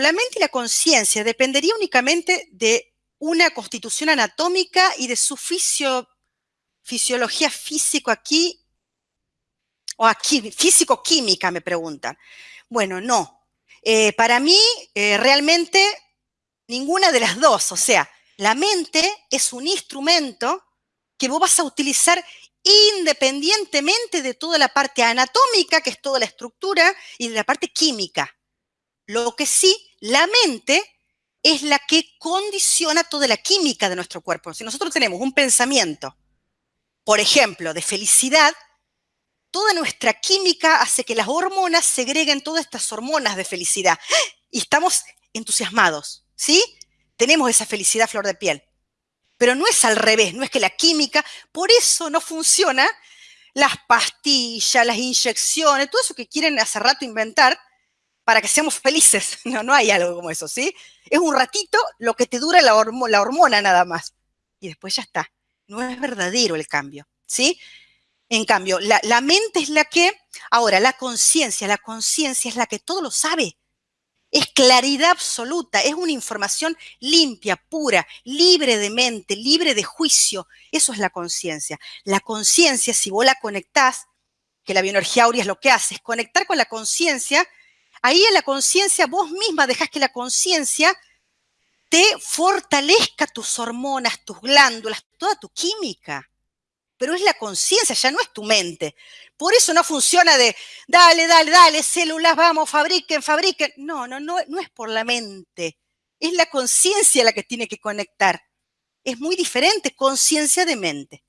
la mente y la conciencia dependería únicamente de una constitución anatómica y de su fisiología físico aquí, o aquí, físico-química, me preguntan. Bueno, no. Eh, para mí, eh, realmente, ninguna de las dos. O sea, la mente es un instrumento que vos vas a utilizar independientemente de toda la parte anatómica, que es toda la estructura, y de la parte química. Lo que sí, la mente es la que condiciona toda la química de nuestro cuerpo. Si nosotros tenemos un pensamiento, por ejemplo, de felicidad, toda nuestra química hace que las hormonas segreguen todas estas hormonas de felicidad. Y estamos entusiasmados, ¿sí? Tenemos esa felicidad flor de piel. Pero no es al revés, no es que la química, por eso no funciona las pastillas, las inyecciones, todo eso que quieren hace rato inventar para que seamos felices. No, no hay algo como eso, ¿sí? Es un ratito lo que te dura la, hormona nada más. Y después ya está. No es verdadero el cambio, ¿sí? En cambio, la, la mente es la que, ahora, la conciencia, la conciencia es la que todo lo sabe. Es claridad absoluta, es una información limpia, pura, libre de mente, libre de juicio. Eso es la conciencia. La conciencia, si vos la conectás, que la bioenergía aurea es lo que hace, es conectar con la conciencia, ahí en la conciencia vos misma dejás que la conciencia te fortalezca tus hormonas, tus glándulas, toda tu química pero es la conciencia, ya no es tu mente. Por eso no funciona de, dale, dale, dale, células, vamos, fabriquen, fabriquen. No, no, no, no es por la mente. Es la conciencia la que tiene que conectar. Es muy diferente, conciencia de mente.